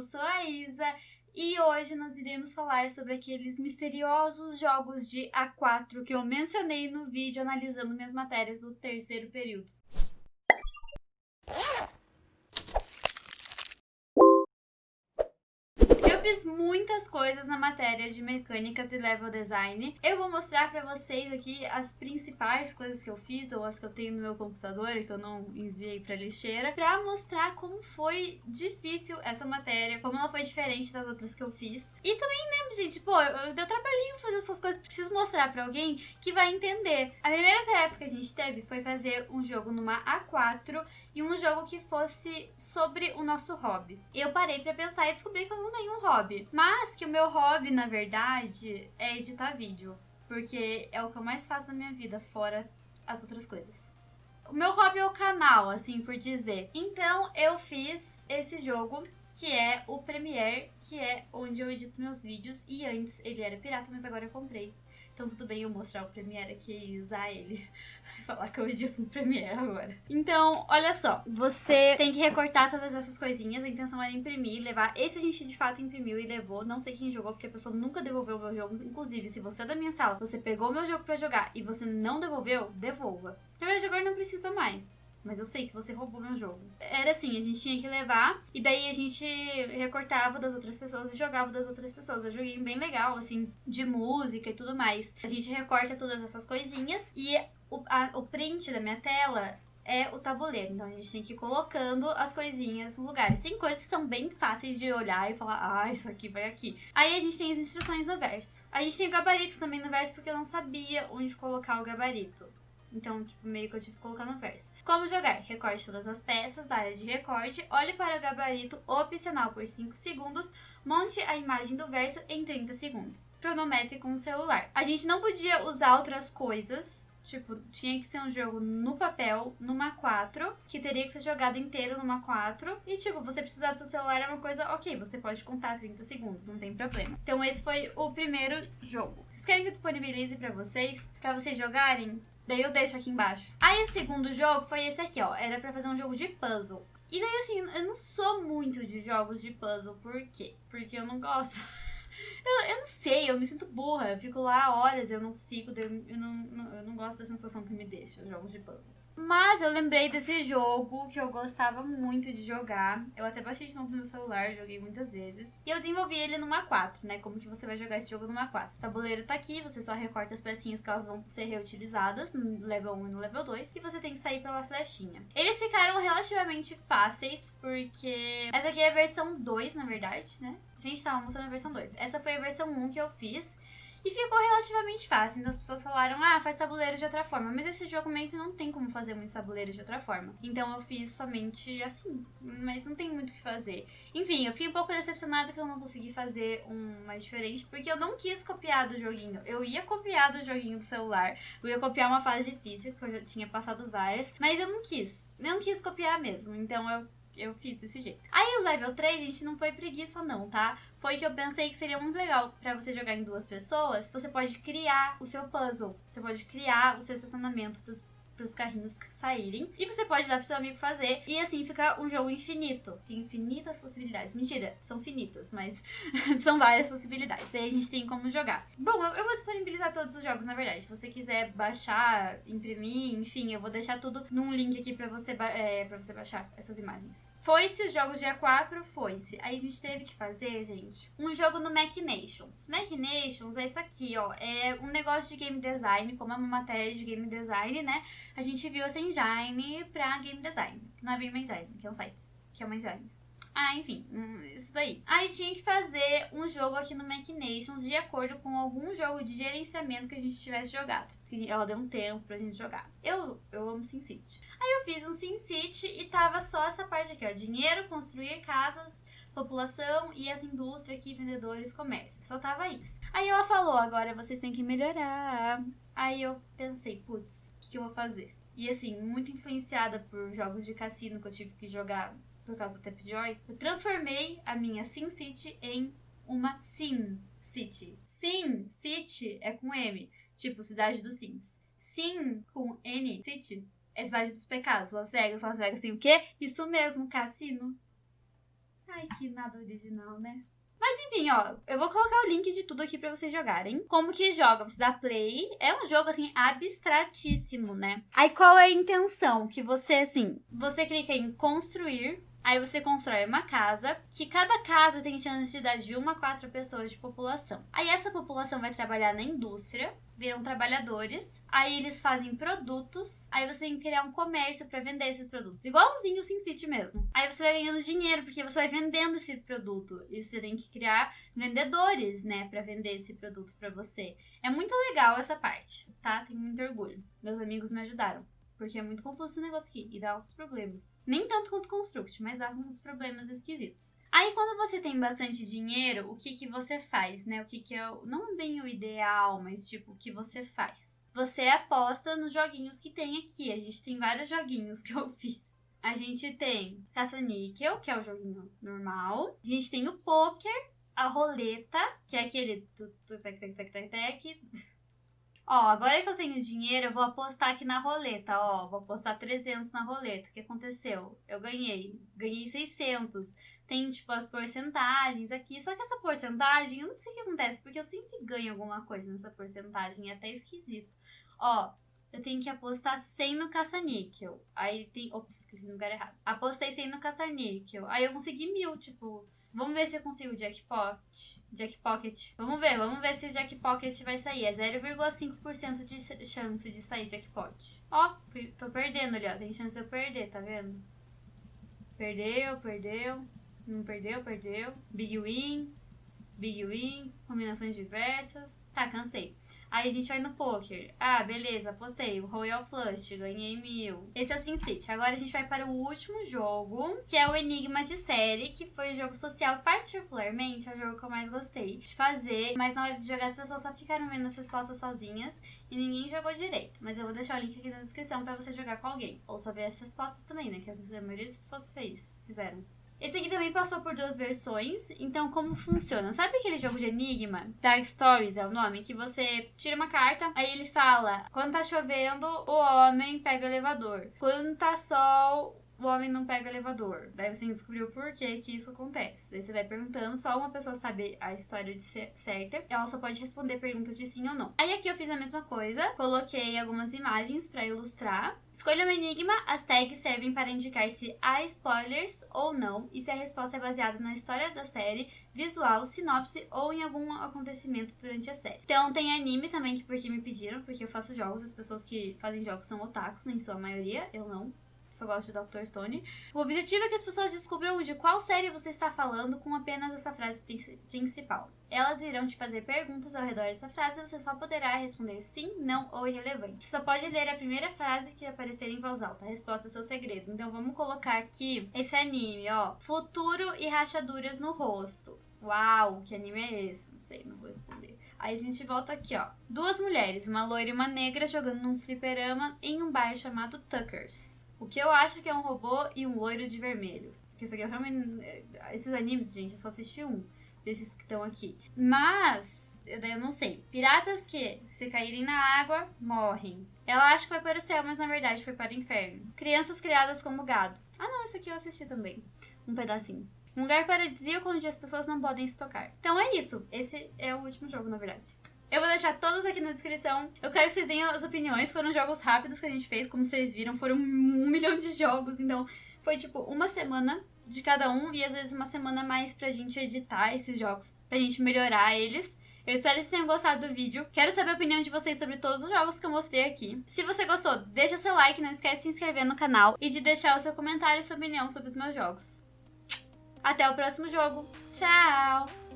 eu sou a Isa e hoje nós iremos falar sobre aqueles misteriosos jogos de A4 que eu mencionei no vídeo analisando minhas matérias do terceiro período. Fiz muitas coisas na matéria de mecânicas e level design. Eu vou mostrar pra vocês aqui as principais coisas que eu fiz, ou as que eu tenho no meu computador e que eu não enviei pra lixeira, pra mostrar como foi difícil essa matéria, como ela foi diferente das outras que eu fiz. E também, né, gente, pô, eu deu trabalhinho fazer essas coisas, preciso mostrar pra alguém que vai entender. A primeira tarefa que a gente teve foi fazer um jogo numa A4 e um jogo que fosse sobre o nosso hobby. Eu parei para pensar e descobri que eu não tenho um hobby, mas que o meu hobby, na verdade, é editar vídeo, porque é o que eu mais faço na minha vida, fora as outras coisas. O meu hobby é o canal, assim por dizer. Então eu fiz esse jogo que é o Premiere, que é onde eu edito meus vídeos. E antes ele era pirata, mas agora eu comprei. Então tudo bem eu mostrar o Premiere aqui e usar ele. Falar que eu edito no Premiere agora. Então, olha só. Você tem que recortar todas essas coisinhas. A intenção era imprimir, levar. Esse a gente de fato imprimiu e levou. Não sei quem jogou, porque a pessoa nunca devolveu o meu jogo. Inclusive, se você é da minha sala, você pegou meu jogo pra jogar e você não devolveu, devolva. Primeiro jogador não precisa mais. Mas eu sei que você roubou meu jogo. Era assim, a gente tinha que levar, e daí a gente recortava das outras pessoas e jogava das outras pessoas. Eu joguei bem legal, assim, de música e tudo mais. A gente recorta todas essas coisinhas, e o, a, o print da minha tela é o tabuleiro. Então a gente tem que ir colocando as coisinhas no lugares. Tem coisas que são bem fáceis de olhar e falar, ah, isso aqui vai aqui. Aí a gente tem as instruções no verso. A gente tem o gabarito também no verso porque eu não sabia onde colocar o gabarito. Então, tipo, meio que eu tive que colocar no verso. Como jogar? Recorte todas as peças da área de recorte, olhe para o gabarito opcional por 5 segundos, monte a imagem do verso em 30 segundos. Cronometre com o celular. A gente não podia usar outras coisas, Tipo, tinha que ser um jogo no papel, numa 4, que teria que ser jogado inteiro numa 4. E, tipo, você precisar do seu celular é uma coisa, ok, você pode contar 30 segundos, não tem problema. Então, esse foi o primeiro jogo. Vocês querem que eu disponibilize pra vocês? Pra vocês jogarem? Daí eu deixo aqui embaixo. Aí o segundo jogo foi esse aqui, ó. Era pra fazer um jogo de puzzle. E daí, assim, eu não sou muito de jogos de puzzle. Por quê? Porque eu não gosto. eu, eu não sei, eu me sinto burra. Eu fico lá horas, eu não consigo. Eu não, eu não gosto da sensação que me deixa jogos de puzzle. Mas eu lembrei desse jogo que eu gostava muito de jogar. Eu até baixei de novo no meu celular, joguei muitas vezes. E eu desenvolvi ele numa 4, né? Como que você vai jogar esse jogo numa 4. O tabuleiro tá aqui, você só recorta as pecinhas que elas vão ser reutilizadas no level 1 e no level 2. E você tem que sair pela flechinha. Eles ficaram relativamente fáceis, porque essa aqui é a versão 2, na verdade, né? A gente tava mostrando a versão 2. Essa foi a versão 1 que eu fiz. E ficou relativamente fácil. Então as pessoas falaram, ah, faz tabuleiro de outra forma. Mas esse jogo meio que não tem como fazer muitos tabuleiros de outra forma. Então eu fiz somente assim. Mas não tem muito o que fazer. Enfim, eu fiquei um pouco decepcionada que eu não consegui fazer um mais diferente. Porque eu não quis copiar do joguinho. Eu ia copiar do joguinho do celular. Eu ia copiar uma fase difícil, que eu já tinha passado várias. Mas eu não quis. Eu não quis copiar mesmo. Então eu eu fiz desse jeito. Aí o level 3, gente, não foi preguiça não, tá? Foi que eu pensei que seria muito legal para você jogar em duas pessoas. Você pode criar o seu puzzle. Você pode criar o seu estacionamento pros para os carrinhos saírem. E você pode dar pro seu amigo fazer. E assim fica um jogo infinito. Tem infinitas possibilidades. Mentira, são finitas, mas são várias possibilidades. Aí a gente tem como jogar. Bom, eu vou disponibilizar todos os jogos, na verdade. Se você quiser baixar, imprimir, enfim, eu vou deixar tudo num link aqui para você, é, pra você baixar essas imagens. Foi-se os jogos dia 4? Foi-se. Aí a gente teve que fazer, gente, um jogo no Machinations. Machinations é isso aqui, ó. É um negócio de game design, como é uma matéria de game design, né? A gente viu essa engine pra game design. Não é bem uma engine, que é um site. Que é uma engine. Ah, enfim, hum, isso daí. Aí tinha que fazer um jogo aqui no Machinations de acordo com algum jogo de gerenciamento que a gente tivesse jogado. Ela deu um tempo pra gente jogar. Eu, eu amo SimCity. Aí eu fiz um SimCity e tava só essa parte aqui, ó. Dinheiro, construir casas, população e essa indústria aqui, vendedores, comércio. Só tava isso. Aí ela falou, agora vocês têm que melhorar. Aí eu pensei, putz, que, eu vou fazer? E assim, muito influenciada por jogos de cassino que eu tive que jogar por causa do Tapjoy, eu transformei a minha SimCity em uma Sim City. Sim City é com M, tipo cidade dos Sims. Sim com N, City, é cidade dos pecados. Las Vegas, Las Vegas tem o quê? Isso mesmo, cassino. Ai, que nada original, né? Mas enfim, ó, eu vou colocar o link de tudo aqui para vocês jogarem. Como que joga? Você dá play. É um jogo assim abstratíssimo, né? Aí qual é a intenção? Que você assim, você clica em construir Aí você constrói uma casa, que cada casa tem chance de dar de uma a quatro pessoas de população. Aí essa população vai trabalhar na indústria, viram trabalhadores, aí eles fazem produtos, aí você tem que criar um comércio para vender esses produtos, igualzinho o SimCity mesmo. Aí você vai ganhando dinheiro porque você vai vendendo esse produto e você tem que criar vendedores, né, para vender esse produto para você. É muito legal essa parte, tá? Tenho muito orgulho. Meus amigos me ajudaram. Porque é muito confuso esse negócio aqui e dá uns problemas. Nem tanto quanto Construct, mas dá uns problemas esquisitos. Aí quando você tem bastante dinheiro, o que que você faz, né? O que que é, não bem o ideal, mas tipo, o que você faz? Você aposta nos joguinhos que tem aqui. A gente tem vários joguinhos que eu fiz. A gente tem caça-níquel, que é o joguinho normal. A gente tem o poker, a roleta, que é aquele... Ó, agora que eu tenho dinheiro, eu vou apostar aqui na roleta, ó. Vou apostar 300 na roleta. O que aconteceu? Eu ganhei. Ganhei 600. Tem, tipo, as porcentagens aqui. Só que essa porcentagem, eu não sei o que acontece, porque eu sempre ganho alguma coisa nessa porcentagem. É até esquisito. Ó, eu tenho que apostar 100 no caça-níquel. Aí tem... Ops, cliquei no lugar errado. Apostei 100 no caça-níquel. Aí eu consegui mil, tipo... Vamos ver se eu consigo jackpot. Jackpocket. Vamos ver, vamos ver se o jackpocket vai sair. É 0,5% de chance de sair jackpot. Ó, tô perdendo ali, ó. Tem chance de eu perder, tá vendo? Perdeu, perdeu. Não perdeu, perdeu. Big win. Big win. Combinações diversas. Tá, cansei. Aí a gente vai no poker. Ah, beleza, apostei. O Royal Flush, ganhei mil. Esse é o SimCity. Agora a gente vai para o último jogo, que é o Enigma de Série, que foi o jogo social, particularmente, é o jogo que eu mais gostei de fazer. Mas na hora de jogar, as pessoas só ficaram vendo as respostas sozinhas e ninguém jogou direito. Mas eu vou deixar o link aqui na descrição para você jogar com alguém. Ou só ver as respostas também, né? Que a maioria das pessoas fez, fizeram. Esse aqui também passou por duas versões, então como funciona? Sabe aquele jogo de enigma? Dark Stories é o nome, que você tira uma carta, aí ele fala: quando tá chovendo, o homem pega o elevador. Quando tá sol, o homem não pega o elevador. Daí você descobriu que que isso acontece. Daí você vai perguntando, só uma pessoa sabe a história certa. Ela só pode responder perguntas de sim ou não. Aí aqui eu fiz a mesma coisa, coloquei algumas imagens para ilustrar. Escolha um enigma, as tags servem para indicar se há spoilers ou não e se a resposta é baseada na história da série, visual, sinopse ou em algum acontecimento durante a série. Então tem anime também, que porque me pediram, porque eu faço jogos, as pessoas que fazem jogos são otakus, em sua maioria, eu não só gosto de Dr. Stone. O objetivo é que as pessoas descubram de qual série você está falando com apenas essa frase principal. Elas irão te fazer perguntas ao redor dessa frase e você só poderá responder sim, não ou irrelevante. Você só pode ler a primeira frase que aparecer em voz alta. A resposta é seu segredo. Então vamos colocar aqui esse anime, ó. Futuro e rachaduras no rosto. Uau, que anime é esse? Não sei, não vou responder. Aí a gente volta aqui, ó. Duas mulheres, uma loira e uma negra, jogando num fliperama em um bar chamado Tuckers. O que eu acho que é um robô e um loiro de vermelho. Porque isso aqui eu realmente. Esses animes, gente, eu só assisti um desses que estão aqui. Mas, daí eu não sei. Piratas que, se caírem na água, morrem. Ela acha que vai para o céu, mas na verdade foi para o inferno. Crianças criadas como gado. Ah, não, isso aqui eu assisti também. Um pedacinho. Um lugar paradisíaco onde as pessoas não podem se tocar. Então é isso. Esse é o último jogo, na verdade. Eu vou deixar todos aqui na descrição. Eu quero que vocês deem as opiniões. Foram jogos rápidos que a gente fez, como vocês viram. Foram um milhão de jogos, então foi tipo uma semana de cada um e às vezes uma semana mais pra gente editar esses jogos, pra gente melhorar eles. Eu espero que vocês tenham gostado do vídeo. Quero saber a opinião de vocês sobre todos os jogos que eu mostrei aqui. Se você gostou, deixa seu like, não esquece de se inscrever no canal e de deixar o seu comentário e sua opinião sobre os meus jogos. Até o próximo jogo. Tchau!